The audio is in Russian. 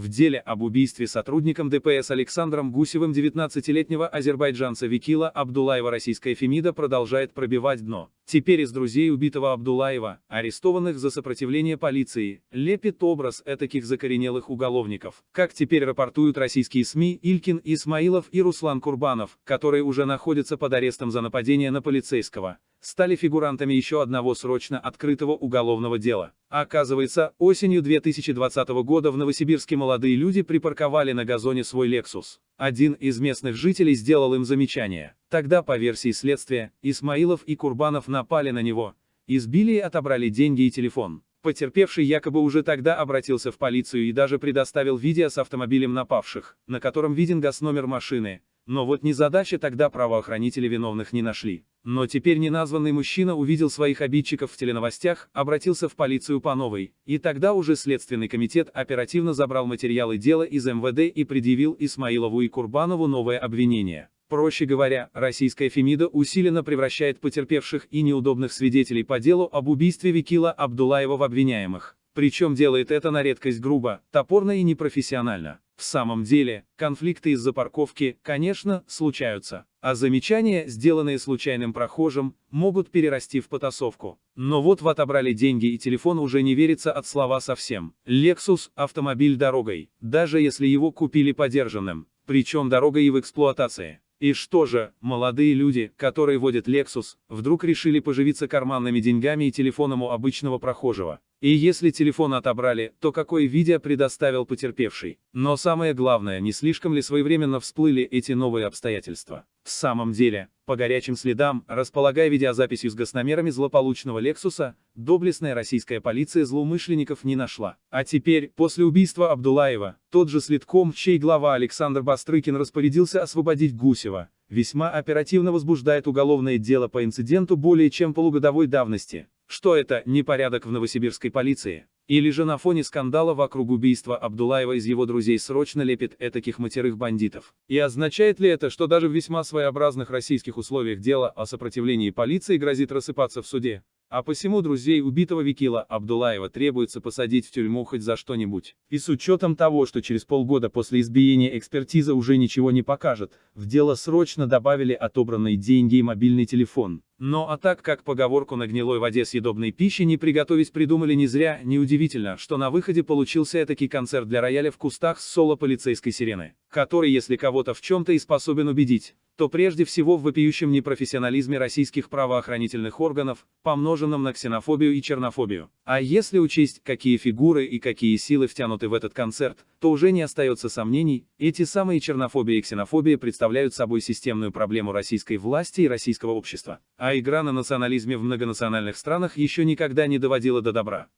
В деле об убийстве сотрудником ДПС Александром Гусевым 19-летнего азербайджанца Викила Абдулаева российская Фемида продолжает пробивать дно. Теперь из друзей убитого Абдулаева, арестованных за сопротивление полиции, лепит образ этаких закоренелых уголовников. Как теперь рапортуют российские СМИ Илькин Исмаилов и Руслан Курбанов, которые уже находятся под арестом за нападение на полицейского стали фигурантами еще одного срочно открытого уголовного дела. Оказывается, осенью 2020 года в Новосибирске молодые люди припарковали на газоне свой Lexus. Один из местных жителей сделал им замечание. Тогда, по версии следствия, Исмаилов и Курбанов напали на него, избили и отобрали деньги и телефон. Потерпевший якобы уже тогда обратился в полицию и даже предоставил видео с автомобилем напавших, на котором виден газ-номер машины, но вот незадача тогда правоохранители виновных не нашли. Но теперь неназванный мужчина увидел своих обидчиков в теленовостях, обратился в полицию по новой, и тогда уже Следственный комитет оперативно забрал материалы дела из МВД и предъявил Исмаилову и Курбанову новое обвинение. Проще говоря, российская Фемида усиленно превращает потерпевших и неудобных свидетелей по делу об убийстве Викила Абдулаева в обвиняемых. Причем делает это на редкость грубо, топорно и непрофессионально. В самом деле, конфликты из-за парковки, конечно, случаются, а замечания, сделанные случайным прохожим, могут перерасти в потасовку. Но вот в отобрали деньги и телефон уже не верится от слова совсем. Lexus – автомобиль дорогой, даже если его купили подержанным, причем дорогой и в эксплуатации. И что же, молодые люди, которые водят Lexus, вдруг решили поживиться карманными деньгами и телефоном у обычного прохожего. И если телефон отобрали, то какое видео предоставил потерпевший? Но самое главное, не слишком ли своевременно всплыли эти новые обстоятельства? В самом деле, по горячим следам, располагая видеозаписью с госномерами злополучного Лексуса, доблестная российская полиция злоумышленников не нашла. А теперь, после убийства Абдулаева, тот же следком, чей глава Александр Бастрыкин распорядился освободить Гусева, весьма оперативно возбуждает уголовное дело по инциденту более чем полугодовой давности. Что это, непорядок в новосибирской полиции? Или же на фоне скандала вокруг убийства Абдулаева из его друзей срочно лепит этаких матерых бандитов? И означает ли это, что даже в весьма своеобразных российских условиях дело о сопротивлении полиции грозит рассыпаться в суде? А посему друзей убитого Викила Абдулаева требуется посадить в тюрьму хоть за что-нибудь. И с учетом того, что через полгода после избиения экспертиза уже ничего не покажет, в дело срочно добавили отобранные деньги и мобильный телефон. Но а так как поговорку на гнилой воде съедобной пищи не приготовить придумали не зря, неудивительно, что на выходе получился этакий концерт для рояля в кустах с соло полицейской сирены, который если кого-то в чем-то и способен убедить, то прежде всего в вопиющем непрофессионализме российских правоохранительных органов, помноженном на ксенофобию и чернофобию. А если учесть, какие фигуры и какие силы втянуты в этот концерт, то уже не остается сомнений, эти самые чернофобия и ксенофобия представляют собой системную проблему российской власти и российского общества. А игра на национализме в многонациональных странах еще никогда не доводила до добра.